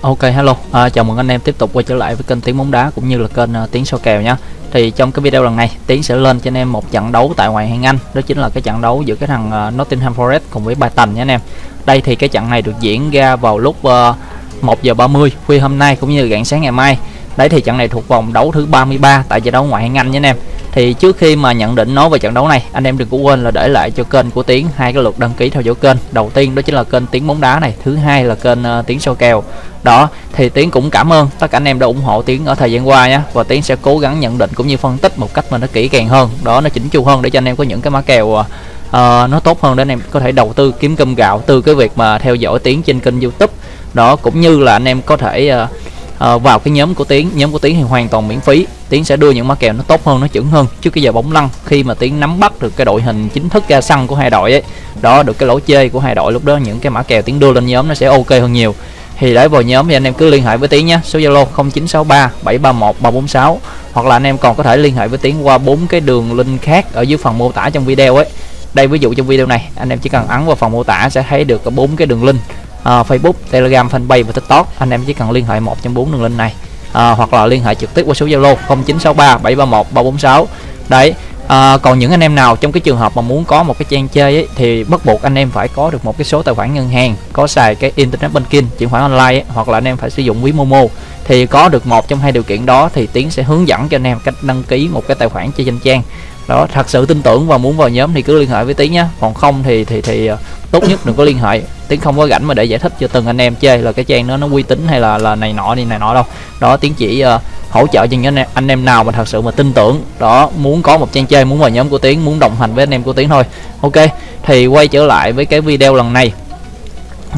Ok hello, à, chào mừng anh em tiếp tục quay trở lại với kênh Tiếng bóng đá cũng như là kênh uh, Tiếng số kèo nhé. Thì trong cái video lần này Tiến sẽ lên cho anh em một trận đấu tại ngoại hạng Anh, đó chính là cái trận đấu giữa cái thằng uh, Nottingham Forest cùng với Brighton nha anh em. Đây thì cái trận này được diễn ra vào lúc à, uh, 1 giờ 30 khuya hôm nay cũng như rạng sáng ngày mai. Đấy thì trận này thuộc vòng đấu thứ 33 tại giải đấu ngoại hạng Anh nha anh em thì trước khi mà nhận định nói về trận đấu này anh em đừng có quên là để lại cho kênh của tiến hai cái lượt đăng ký theo dõi kênh. Đầu tiên đó chính là kênh tiếng bóng đá này thứ hai là kênh ờ, uh, tiếng soi kèo. Đó thì tiến cũng cảm ơn tất cả anh em đã ủng hộ tiến ở thời gian qua nhé và tiến sẽ cố gắng nhận định cũng như phân tích một cách mà nó kỹ càng hơn. Đó nó chỉnh chu hơn để cho anh em có những cái mã kèo uh, nó tốt hơn để anh em có thể đầu tư kiếm cơm gạo từ cái việc mà theo dõi tiến trên kênh youtube. Đó cũng như là anh em có thể uh, uh, vào cái nhóm của tiến nhóm của tiến thì hoàn toàn miễn phí tiến sẽ đưa những mã kèo nó tốt hơn nó chuẩn hơn. Trước cái giờ bóng lăn khi mà tiến nắm bắt được cái đội hình chính thức ra sân của hai đội ấy đó được cái lỗ chơi của hai đội lúc đó những cái mã kèo tiến đưa lên nhóm nó sẽ ok hơn nhiều. Thì để vào nhóm thì anh em cứ liên hệ với tiến nhé số zalo 0963 731 346 hoặc là anh em còn có thể liên hệ với tiến qua bốn cái đường link khác ở dưới phần mô tả trong video ấy. Đây ví dụ trong video này anh em chỉ cần ấn vào phần mô tả sẽ thấy được bốn cái đường link uh, Facebook, Telegram, Fanpage và TikTok. Anh em chỉ cần liên hệ một trong bốn đường link này à, hoặc là liên hệ trực tiếp qua số Zalo 0963 731 346 đấy à, còn những anh em nào trong cái trường hợp mà muốn có một cái trang chơi ấy, thì bắt buộc anh em phải có được một cái số tài khoản ngân hàng có xài cái internet banking chuyển khoản online ấy, hoặc là anh em phải sử dụng ví momo. Thì có được một trong hai điều kiện đó thì tiến sẽ hướng dẫn cho anh em cách đăng ký một cái tài khoản chơi trên trang đó thật sự tin tưởng và muốn vào nhóm thì cứ liên hệ với tiến nhé còn không thì thì thì ờ, tốt nhất đừng có liên hệ. Tiến không có rảnh mà để giải thích cho từng anh em chơi là cái trang nó nó uy tín hay là là này nọ đi này nọ đâu. Đó tiến chỉ uh, hỗ trợ cho những anh em, anh em nào mà thật sự mà tin tưởng. Đó muốn có một trang chơi muốn vào nhóm của tiến muốn đồng hành với anh em của tiến thôi. Ok thì quay trở lại với cái video lần này.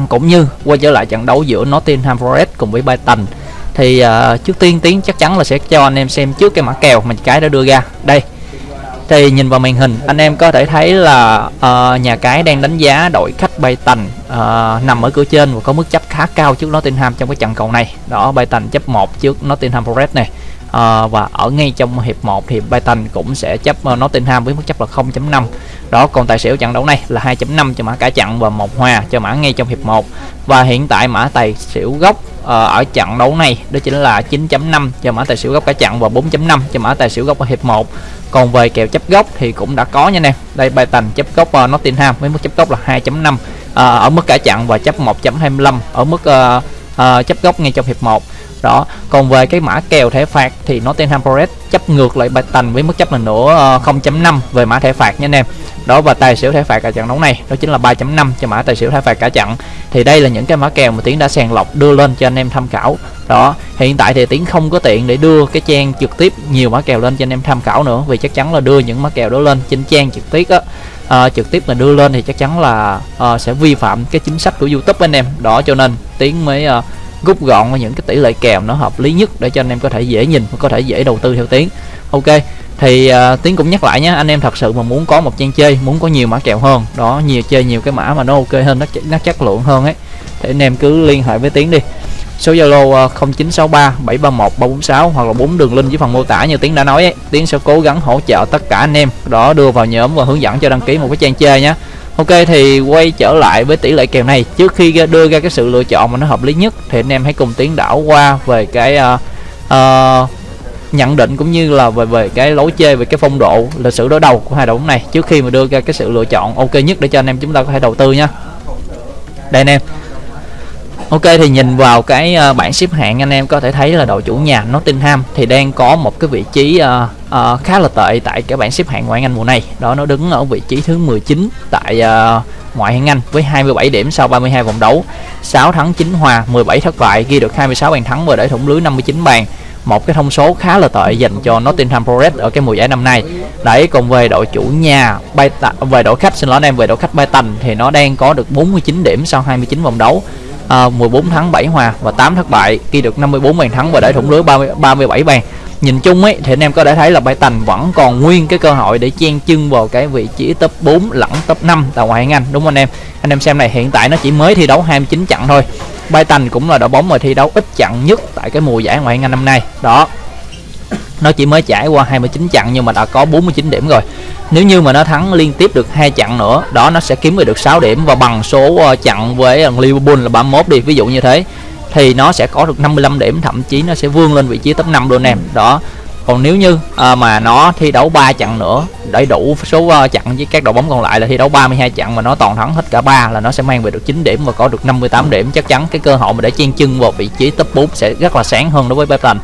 Cũng như quay trở lại trận đấu giữa Nottingham Forest cùng với Brighton. Thì uh, trước tiên tiến chắc chắn là sẽ cho anh em xem trước cái mã kèo mà cái đã đưa ra. Đây thì nhìn vào màn hình anh em có thể thấy là uh, nhà cái đang đánh giá đội khách bay tành uh, nằm ở cửa trên và có mức chấp khá cao trước Nottingham trong cái trận cầu này. Đó bay tành chấp 1 trước Nottingham Forest này à, và ở ngay trong hiệp 1 thì Brighton cũng sẽ chấp uh, Nottingham với mức chấp là 0.5 đó còn tài xỉu trận đấu này là 2.5 cho mã cả chặn và một hòa cho mã ngay trong hiệp 1 và hiện tại mã tài xỉu gốc uh, ở trận đấu này đó chính là 9.5 cho mã tài xỉu gốc cả chặn và 4.5 cho mã tài xỉu gốc ở hiệp 1 còn về kèo chấp gốc thì cũng đã có nha anh em đây Brighton chấp gốc uh, Nottingham với mức chấp gốc là 2.5 uh, ở mức cả chặn và chấp 1.25 ở mức uh, uh, chấp gốc ngay trong hiệp 1 đó còn về cái mã kèo thẻ phạt thì Nottingham Forest chấp ngược lại bạch tành với mức chấp là nữa 0.5 ờ, về mã thẻ phạt nha anh em. Đó và tài xỉu thẻ phạt cả trận đấu này đó chính là 3.5 cho mã tài xỉu thẻ phạt cả trận. Thì đây là những cái mã kèo mà tiến đã sàng lọc đưa lên cho anh em tham khảo. Đó hiện tại thì tiến không có tiện để đưa cái trang trực tiếp nhiều mã kèo lên cho anh em tham khảo nữa vì chắc chắn là đưa những mã kèo đó lên trên trang trực tiếp á. À, trực tiếp mà đưa lên thì chắc chắn là à, sẽ vi phạm cái chính sách của youtube anh em. Đó cho nên tiến mới à, rút gọn những cái tỷ lệ kèo nó hợp lý nhất để cho anh em có thể dễ nhìn và có thể dễ đầu tư theo tiến ok thì uh, tiến cũng nhắc lại nhé anh em thật sự mà muốn có một trang chơi muốn có nhiều mã kèo hơn đó nhiều chơi nhiều cái mã mà nó ok hơn nó nó chất lượng hơn ấy thì anh em cứ liên hệ với tiến đi. Số Zalo 0963 731 346 hoặc là bốn đường link dưới phần mô tả như Tiến đã nói ấy. Tiến sẽ cố gắng hỗ trợ tất cả anh em đó đưa vào nhóm và hướng dẫn cho đăng ký một cái trang chơi nhé. Ok thì quay trở lại với tỷ lệ kèo này. Trước khi đưa ra cái sự lựa chọn mà nó hợp lý nhất thì anh em hãy cùng Tiến đảo qua về cái uh, uh, nhận định cũng như là về về cái lối chơi về cái phong độ lịch sử đối đầu của hai đội bóng này. Trước khi mà đưa ra cái sự lựa chọn ok nhất để cho anh em chúng ta có thể đầu tư nha đây anh em. Ok thì nhìn vào cái ờ, bảng xếp hạng anh em có thể thấy là đội chủ nhà Nottingham thì đang có một cái vị trí uh, uh, khá là tệ tại cái bảng xếp hạng ngoại hạng Anh mùa này. Đó nó đứng ở vị trí thứ 19 tại uh, ngoại hạng Anh với 27 điểm sau 32 vòng đấu. 6 thắng 9 hòa, 17 thất bại, ghi được 26 bàn thắng và để thủng lưới 59 bàn. Một cái thông số khá là tệ dành cho Nottingham Forest ở cái mùa giải năm nay. Đấy còn về đội chủ nhà bay về đội khách xin lỗi anh em về đội khách Brighton thì nó đang có được 49 điểm sau 29 vòng đấu à, 14 thắng 7 hòa và 8 thất bại ghi được 54 bàn thắng và để thủng lưới 30, 37 bàn. Nhìn chung ấy thì anh em có thể thấy là Brighton vẫn còn nguyên cái cơ hội để chen chân vào cái vị trí top 4 lẫn top 5 tại ngoại hạng Anh đúng không anh em? Anh em xem này hiện tại nó chỉ mới thi đấu 29 trận thôi. Brighton cũng là đội bóng mà thi đấu ít trận nhất tại cái mùa giải ngoại hạng Anh năm nay. Đó nó chỉ mới trải qua 29 trận nhưng mà đã có 49 điểm rồi. Nếu như mà nó thắng liên tiếp được hai trận nữa đó nó sẽ kiếm về được 6 điểm. Và bằng số chặng trận với ờ, Liverpool là 31 đi ví dụ như thế thì nó sẽ có được 55 điểm thậm chí nó sẽ vươn lên vị trí top 5 luôn em đó. Còn nếu như à, mà nó thi đấu 3 trận nữa để đủ số uh, trận với các đội bóng còn lại là thi đấu 32 trận mà nó toàn thắng hết cả ba là nó sẽ mang về được 9 điểm và có được 58 điểm. Chắc chắn cái cơ hội mà để chen chân vào vị trí top 4 sẽ rất là sáng hơn đối với Brighton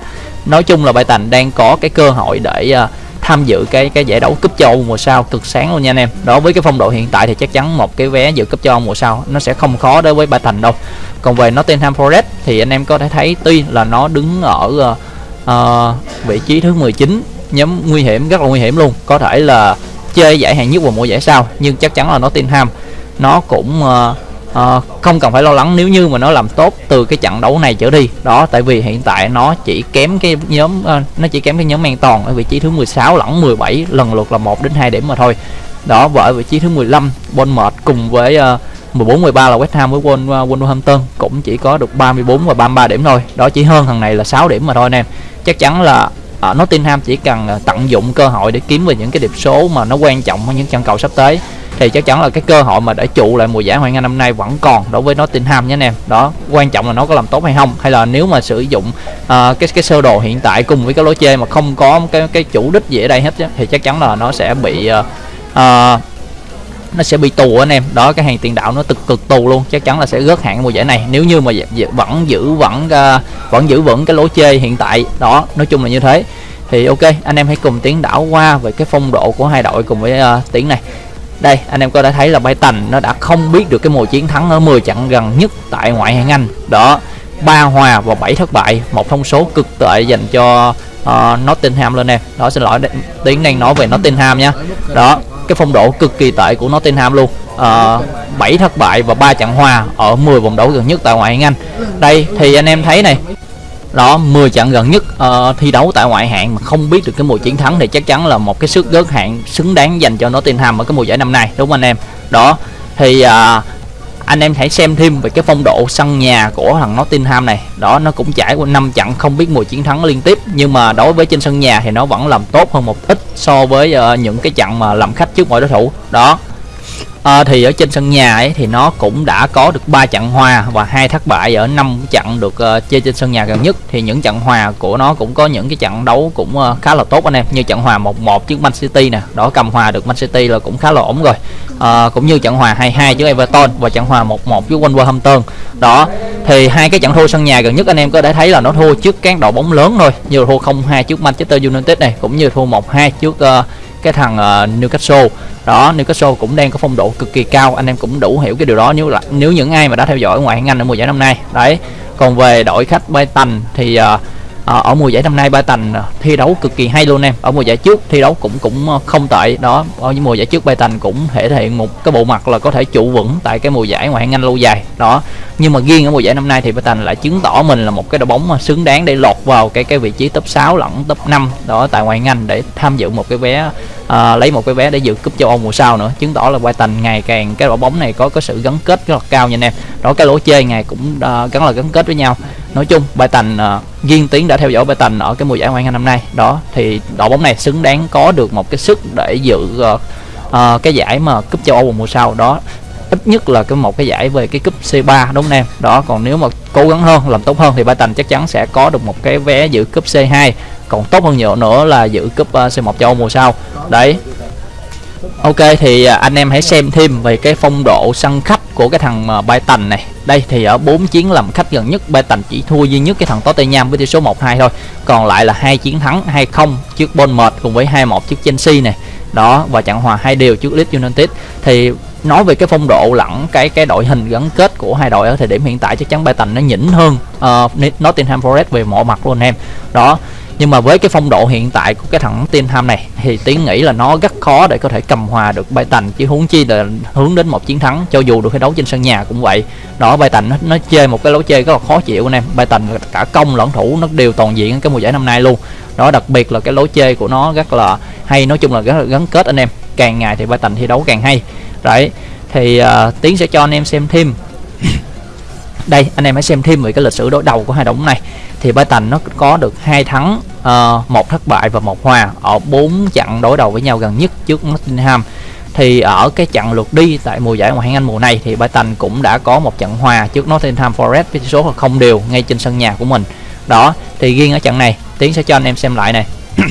nói chung là Brighton đang có cái cơ hội để uh, tham dự cái cái giải đấu cúp châu mùa sau cực sáng luôn nha anh em. Đó với cái phong độ hiện tại thì chắc chắn một cái vé dự cúp châu mùa sau nó sẽ không khó đối với Brighton đâu. Còn về Nottingham Forest thì anh em có thể thấy tuy là nó đứng ở uh, uh, vị trí thứ 19 nhóm nguy hiểm rất là nguy hiểm luôn. Có thể là chơi giải hạng nhất vào mùa giải sau nhưng chắc chắn là nó Nottingham nó cũng uh, uh, không cần phải lo lắng nếu như mà nó làm tốt từ cái trận đấu này trở đi. Đó tại vì hiện tại nó chỉ kém cái nhóm uh, nó chỉ kém cái nhóm an toàn ở vị trí thứ 16 lẫn 17 lần lượt là 1 đến 2 điểm mà thôi. Đó và ở vị trí thứ 15 Bournemouth cùng với uh, 14 13 là West Ham với Wolverhampton cũng chỉ có được 34 và 33 điểm thôi. Đó chỉ hơn thằng này là 6 điểm mà thôi anh em chắc chắn là ở Nottingham chỉ cần tận dụng cơ hội để kiếm về những cái điểm số mà nó quan trọng ở những trận cầu sắp tới thì chắc chắn là cái cơ hội mà để trụ lại mùa giải Hoàng Anh năm nay vẫn còn đối với Nottingham nhé anh em. Đó quan trọng là nó có làm tốt hay không hay là nếu mà sử dụng uh, cái cái sơ đồ hiện tại cùng với cái lối chơi mà không có cái cái chủ đích gì ở đây hết thì chắc chắn là nó sẽ bị uh, uh, nó sẽ bị tù anh em. Đó cái hàng tiền đạo nó cực cực tù luôn. Chắc chắn là sẽ rớt hạng mùa giải này. Nếu như mà vẫn giữ vẫn uh, vẫn giữ vững cái lối chơi hiện tại đó nói chung là như thế. Thì ok anh em hãy cùng tiến đảo qua về cái phong độ của hai đội cùng với uh, tiến này đây anh em có thể thấy là Brighton nó đã không biết được cái mùa chiến thắng ở 10 trận gần nhất tại ngoại hạng Anh. Đó ba hòa và 7 thất bại một thông số cực tệ dành cho uh, Nottingham lên em đó xin lỗi tiếng đang nói về Nottingham nha. Đó cái phong độ cực kỳ tệ của Nottingham luôn. Ờ, uh, 7 thất bại và 3 trận hòa ở 10 vòng đấu gần nhất tại ngoại hạng Anh. Đây thì anh em thấy này đó 10 trận gần nhất uh, thi đấu tại ngoại hạng mà không biết được cái mùa chiến thắng thì chắc chắn là một cái sức gớt hạng xứng đáng dành cho Nottingham ở cái mùa giải năm nay đúng không anh em? Đó thì uh, anh em hãy xem thêm về cái phong độ sân nhà của thằng Nottingham này. Đó nó cũng trải qua năm trận không biết mùa chiến thắng liên tiếp nhưng mà đối với trên sân nhà thì nó vẫn làm tốt hơn một ít so với uh, những cái trận mà làm khách trước mọi đối thủ. Đó à, thì ở trên sân nhà ấy thì nó cũng đã có được 3 trận hòa và hai thất bại ở năm trận được uh, chơi trên sân nhà gần nhất. Thì những trận hòa của nó cũng có những cái trận đấu cũng uh, khá là tốt anh em như trận hòa 1-1 trước Man City nè. Đó cầm hòa được Man City là cũng khá là ổn rồi. À, cũng như trận hòa 2-2 trước Everton và trận hòa 1-1 trước Wolverhampton. Đó thì hai cái trận thua sân nhà gần nhất anh em có thể thấy là nó thua trước các đội bóng lớn thôi như thua 0-2 trước Manchester United này cũng như thua 1-2 trước uh, cái thằng uh, Newcastle đó Newcastle cũng đang có phong độ cực kỳ cao anh em cũng đủ hiểu cái điều đó. Nếu là nếu những ai mà đã theo dõi ngoại hạng Anh ở mùa giải năm nay đấy. Còn về đội khách Brighton thì uh, à, ở mùa giải năm nay ba tành thi đấu cực kỳ hay luôn em. Ở mùa giải trước thi đấu cũng cũng ờ, không tệ. Đó ở những mùa giải trước ba tành cũng thể hiện một cái bộ mặt là có thể trụ vững tại cái mùa giải ngoại hạng Anh lâu dài. Đó nhưng mà riêng ở mùa giải năm nay thì ba tành lại chứng tỏ mình là một cái đội bóng mà xứng đáng để lọt vào cái cái vị trí top 6 lẫn top 5 đó tại ngoại hạng Anh để tham dự một cái vé à, lấy một cái vé để dự cúp châu Âu mùa sau nữa chứng tỏ là Brighton ngày càng cái đội bóng này có có sự gắn kết rất là cao nha anh em. Đó cái lỗ chơi ngày cũng uh, gắn là gắn kết với nhau. Nói chung Brighton uh, riêng tiến đã theo dõi Brighton ở cái mùa giải ngoại hạng năm nay. Đó thì đội bóng này xứng đáng có được một cái sức để dự uh, uh, cái giải mà cúp châu Âu mùa sau. Đó ít nhất là cái một cái giải về cái cúp C3 đúng không em? Đó còn nếu mà cố gắng hơn làm tốt hơn thì Brighton chắc chắn sẽ có được một cái vé dự cúp C2 còn tốt hơn nhiều nữa là dự cúp ờ, uh, C1 châu Âu mùa sau. Đấy Ok thì à, anh em hãy xem thêm về cái phong độ sân khách của cái thằng à, uh, Brighton này. Đây thì ở 4 chiến làm khách gần nhất Brighton chỉ thua duy nhất cái thằng Tottenham với tỷ số 1-2 thôi. Còn lại là hai chiến thắng 2-0 trước Bournemouth cùng với 2-1 trước Chelsea này. Đó và trận hòa hai đều trước Leeds United. Thì nói về cái phong độ lẫn cái cái đội hình gắn kết của hai đội ở thời điểm hiện tại chắc chắn Brighton nó nhỉnh hơn uh, Nottingham Forest về mọi mặt luôn em. Đó nhưng mà với cái phong độ hiện tại của cái thằng Tottenham này thì tiến nghĩ là nó rất khó để có thể cầm hòa được bay tành. Chứ huống chi là hướng đến một chiến thắng cho dù được thi đấu trên sân nhà cũng vậy. Đó Brighton nó, nó chơi một cái lối chơi rất là khó chịu anh em. Bay tành cả công lẫn thủ nó đều toàn diện cái mùa giải năm nay luôn. Đó đặc biệt là cái lối chơi của nó rất là hay nói chung là rất là gắn kết anh em. Càng ngày thì bay tành thi đấu càng hay. Đấy thì uh, tiến sẽ cho anh em xem thêm đây anh em hãy xem thêm về cái lịch sử đối đầu của hai đội này. Thì Brighton nó có được hai thắng uh, một thất bại và một hòa ở bốn trận đối đầu với nhau gần nhất trước Nottingham. Thì ở cái trận lượt đi tại mùa giải ngoại hạng Anh mùa này thì Brighton cũng đã có một trận hòa trước Nottingham Forest với tỷ số là không đều ngay trên sân nhà của mình. Đó thì riêng ở trận này tiến sẽ cho anh em xem lại này.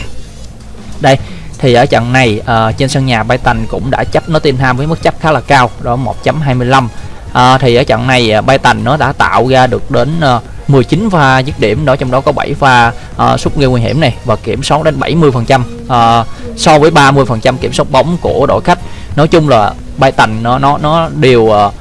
Đây thì ở trận này uh, trên sân nhà Brighton cũng đã chấp Nottingham với mức chấp khá là cao đó 1.25 à, thì ở trận này à, bay tành nó đã tạo ra được đến à, uh, 19 pha dứt điểm đó trong đó có 7 pha à, uh, sút gây nguy hiểm này và kiểm soát đến 70 phần trăm uh, so với 30 phần trăm kiểm soát bóng của đội khách. Nói chung là bay tành nó nó nó đều uh,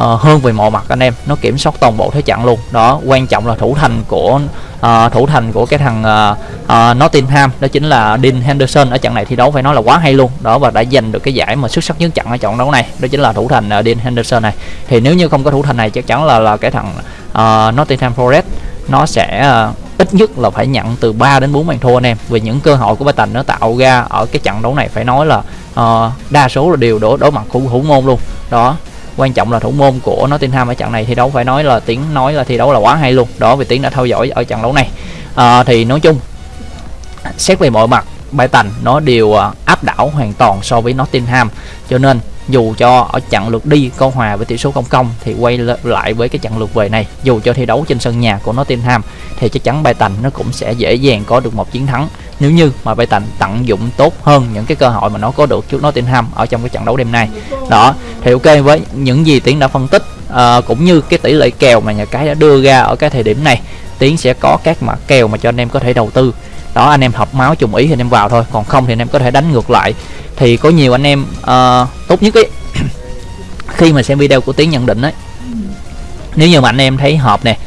uh, hơn về mọi mặt anh em nó kiểm soát toàn bộ thế trận luôn. Đó quan trọng là thủ thành của uh, thủ thành của cái thằng uh, uh, Nottingham đó chính là Dean Henderson. Ở trận này thi đấu phải nói là quá hay luôn. Đó và đã giành được cái giải mà xuất sắc nhất trận ở trận đấu này đó chính là thủ thành uh, Dean Henderson này. Thì nếu như không có thủ thành này chắc chắn là là cái thằng uh, Nottingham Forest nó sẽ uh, ít nhất là phải nhận từ 3 đến 4 bàn thua anh em. Vì những cơ hội của Ba Tành nó tạo ra ở cái trận đấu này phải nói là uh, đa số là đều đối đối mặt thủ thủ môn luôn. Đó quan trọng là thủ môn của Nottingham ở trận này thi đấu phải nói là tiếng nói là thi đấu là quá hay luôn. Đó vì tiếng đã theo dõi ở trận đấu này. À, thì nói chung xét về mọi mặt Brighton nó đều à, áp đảo hoàn toàn so với Nottingham. Cho nên dù cho ở trận lượt đi có hòa với tỷ số công công thì quay lại với cái trận lượt về này dù cho thi đấu trên sân nhà của Nottingham thì chắc chắn Brighton nó cũng sẽ dễ dàng có được một chiến thắng nếu như mà Brighton tận dụng tốt hơn những cái cơ hội mà nó có được trước Nottingham ở trong cái trận đấu đêm nay. Đó thì ok với những gì tiến đã phân tích uh, cũng như cái tỷ lệ kèo mà nhà cái đã đưa ra ở cái thời điểm này tiến sẽ có các mã kèo mà cho anh em có thể đầu tư. Đó anh em hợp máu trùng ý thì anh em vào thôi còn không thì anh em có thể đánh ngược lại. Thì có nhiều anh em uh, tốt nhất ấy khi mà xem video của tiến nhận định ấy nếu như mà anh em thấy hợp nè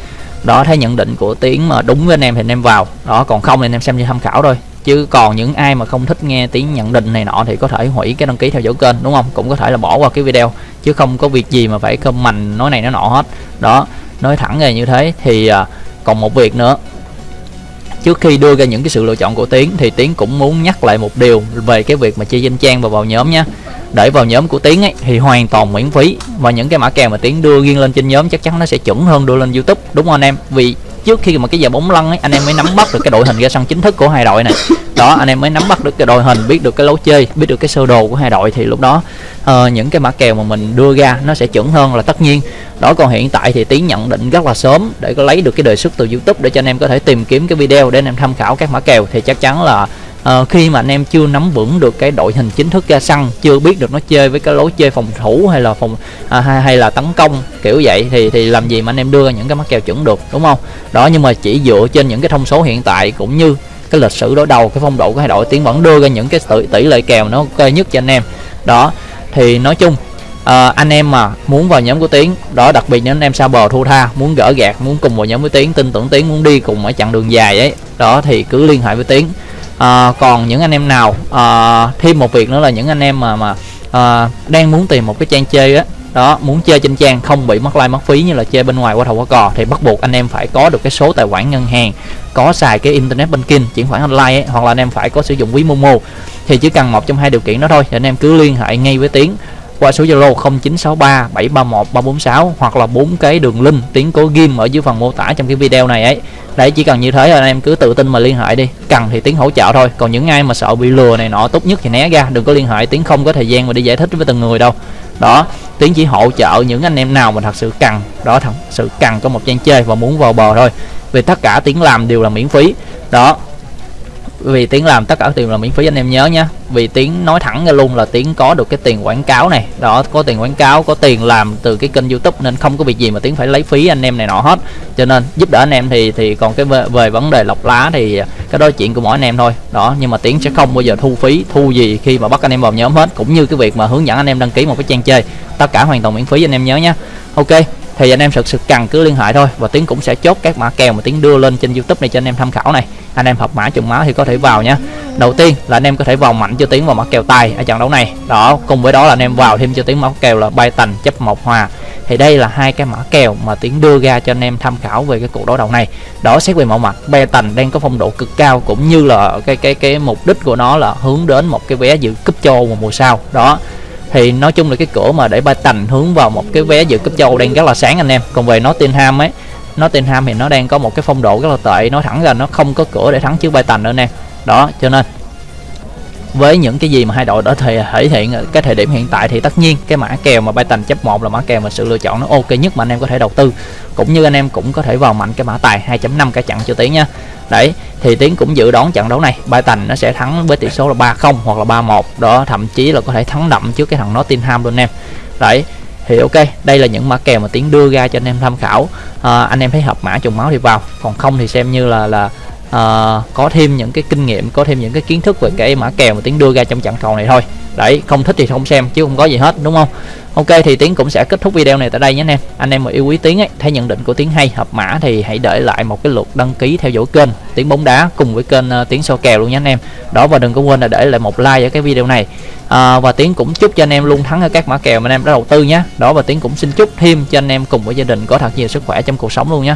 đó, thấy nhận định của tiến mà đúng với anh em thì anh em vào. Đó, còn không thì anh em xem như tham khảo thôi. Chứ còn những ai mà không thích nghe tiếng nhận định này nọ thì có thể hủy cái đăng ký theo dõi kênh, đúng không? Cũng có thể là bỏ qua cái video, chứ không có việc gì mà phải comment nói này nói nọ hết. Đó, nói thẳng về như thế thì à, còn một việc nữa trước khi đưa ra những cái sự lựa chọn của tiến, thì tiến cũng muốn nhắc lại một điều về cái việc mà chia danh trang và vào nhóm nhé để vào nhóm của tiến ấy, thì hoàn toàn miễn phí. Và những cái mã kèo mà tiến đưa riêng lên trên nhóm chắc chắn nó sẽ chuẩn hơn đưa lên youtube, đúng không anh em? Vì trước khi mà cái giờ bóng lăn ấy anh em mới nắm bắt được cái đội hình ra sân chính thức của hai đội này. Đó anh em mới nắm bắt được cái đội hình biết được cái lối chơi biết được cái sơ đồ của hai đội thì lúc đó uh, những cái mã kèo mà mình đưa ra nó sẽ chuẩn hơn là tất nhiên. Đó còn hiện tại thì tiến nhận định rất là sớm để có lấy được cái đề xuất từ youtube để cho anh em có thể tìm kiếm cái video để anh em tham khảo các mã kèo thì chắc chắn là uh, khi mà anh em chưa nắm vững được cái đội hình chính thức ra sân chưa biết được nó chơi với cái lối chơi phòng thủ hay là phòng à, hay, hay là tấn công kiểu vậy thì thì làm gì mà anh em đưa những cái mắc kèo chuẩn được đúng không? Đó nhưng mà chỉ dựa trên những cái thông số hiện tại cũng như cái lịch sử đối đầu cái phong độ của hai đội tiến vẫn đưa ra những cái tỷ, tỷ lệ kèo nó ok nhất cho anh em. Đó thì nói chung à, anh em mà muốn vào nhóm của tiến đó đặc biệt những anh em sao bờ thu tha muốn gỡ gạt muốn cùng vào nhóm với tiến tin tưởng tiến muốn đi cùng ở chặng đường dài ấy đó thì cứ liên hệ với tiến à, còn những anh em nào à, thêm một việc nữa là những anh em mà mà à, đang muốn tìm một cái trang chơi á đó muốn chơi trên trang không bị mất like mất phí như là chơi bên ngoài qua thầu qua cò thì bắt buộc anh em phải có được cái số tài khoản ngân hàng có xài cái internet banking chuyển khoản online ấy, hoặc là anh em phải có sử dụng ví momo. Thì chỉ cần một trong hai điều kiện đó thôi thì anh em cứ liên hệ ngay với tiến qua số Zalo 0963 731 346 hoặc là bốn cái đường link tiếng cố ghim ở dưới phần mô tả trong cái video này ấy. Đấy, chỉ cần như thế là anh em cứ tự tin mà liên hệ đi. Cần thì tiếng hỗ trợ thôi, còn những ai mà sợ bị lừa này nọ, tốt nhất thì né ra, đừng có liên hệ, tiếng không có thời gian mà đi giải thích với từng người đâu. Đó, tiếng chỉ hỗ trợ những anh em nào mà thật sự cần, đó, thật sự cần có một trang chơi và muốn vào bờ thôi. Vì tất cả tiếng làm đều là miễn phí. Đó vì tiếng làm tất cả tiền là miễn phí anh em nhớ nhé vì tiếng nói thẳng ra luôn là tiếng có được cái tiền quảng cáo này. Đó có tiền quảng cáo có tiền làm từ cái kênh youtube nên không có việc gì mà tiếng phải lấy phí anh em này nọ hết. Cho nên giúp đỡ anh em thì thì còn cái về, về vấn đề lọc lá thì cái đó chuyện của mỗi anh em thôi. Đó nhưng mà tiếng sẽ không bao giờ thu phí thu gì khi mà bắt anh em vào nhóm hết. Cũng như cái việc mà hướng dẫn anh em đăng ký một cái trang chơi. Tất cả hoàn toàn miễn phí anh em nhớ nhé ok thì anh em thực sự cần cứ liên hệ thôi và tiếng cũng sẽ chốt các mã kèo mà tiếng đưa lên trên youtube này cho anh em tham khảo này anh em học mã trùng máu thì có thể vào nhé đầu tiên là anh em có thể vào mạnh cho tiến vào mã kèo tài ở trận đấu này. Đó, cùng với đó là anh em vào thêm cho tiến mã kèo là bay tành, chấp một hòa. Thì đây là hai cái mã kèo mà tiến đưa ra cho anh em tham khảo về cái cuộc đối đầu này. Đó, xét về mẫu mặt bay tành đang có phong độ cực cao cũng như là cái cái cái mục đích của nó là hướng đến một cái vé dự cúp châu vào mùa sau. Đó, thì nói chung là cái cửa mà để ba tành hướng vào một cái vé dự cúp châu đang rất là sáng anh em. Còn về nó tin ham ấy Nottingham thì nó đang có một cái phong độ rất là tệ. Nói thẳng ra nó không có cửa để thắng trước Brighton nữa nè. Đó cho nên với những cái gì mà hai đội đã thể, thể hiện cái thời điểm hiện tại thì tất nhiên cái mã kèo mà Brighton chấp một là mã kèo mà sự lựa chọn nó ok nhất mà anh em có thể đầu tư. Cũng như anh em cũng có thể vào mạnh cái mã tài 2.5 cả chặn cho tiến nha. Đấy thì tiến cũng dự đoán trận đấu này Brighton nó sẽ thắng với tỷ số là 3-0 hoặc là 3-1 đó thậm chí là có thể thắng đậm trước cái thằng Nottingham luôn em đấy thì ok đây là những mã kèo mà tiến đưa ra cho anh em tham khảo. À, anh em thấy hợp mã trùng máu thì vào. Còn không thì xem như là là à, có thêm những cái kinh nghiệm có thêm những cái kiến thức về cái mã kèo mà tiến đưa ra trong trận cầu này thôi. Đấy không thích thì không xem chứ không có gì hết đúng không? Ok thì tiến cũng sẽ kết thúc video này tại đây nhé anh em. Anh em mà yêu quý tiến ấy thấy nhận định của tiến hay hợp mã thì hãy để lại một cái lượt đăng ký theo dõi kênh tiến bóng đá cùng với kênh uh, tiến so kèo luôn nhé anh em. Đó và đừng có quên là để lại một like ở cái video này. À, và tiến cũng chúc cho anh em luôn thắng ở các mã kèo mà anh em đã đầu tư nhé. Đó và tiến cũng xin chúc thêm cho anh em cùng với gia đình có thật nhiều sức khỏe trong cuộc sống luôn nhé.